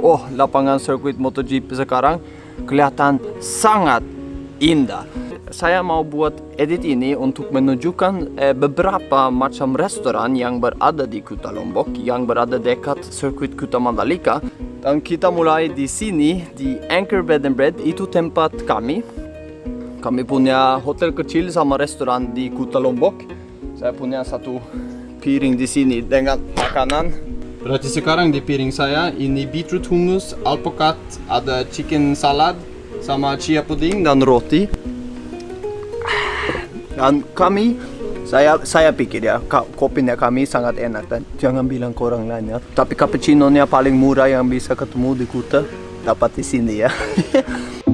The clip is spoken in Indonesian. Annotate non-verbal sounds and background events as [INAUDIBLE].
Oh, lapangan sirkuit MotoGP sekarang kelihatan sangat indah. Saya mau buat edit ini untuk menunjukkan eh, beberapa macam restoran yang berada di Kuta Lombok, yang berada dekat sirkuit Kuta Mandalika. Dan kita mulai di sini, di Anchor Bed and Bread, itu tempat kami. Kami punya hotel kecil sama restoran di Kuta Lombok. Saya punya satu piring di sini dengan makanan. Berarti sekarang di piring saya ini beetroot hummus, alpukat, ada chicken salad, sama chia pudding dan roti. Dan kami, saya saya pikir ya, ka- kopinya kami sangat enak dan jangan bilang ke orang lain ya. Tapi cappuccino-nya paling murah yang bisa ketemu di Kuta dapat di sini ya. [LAUGHS]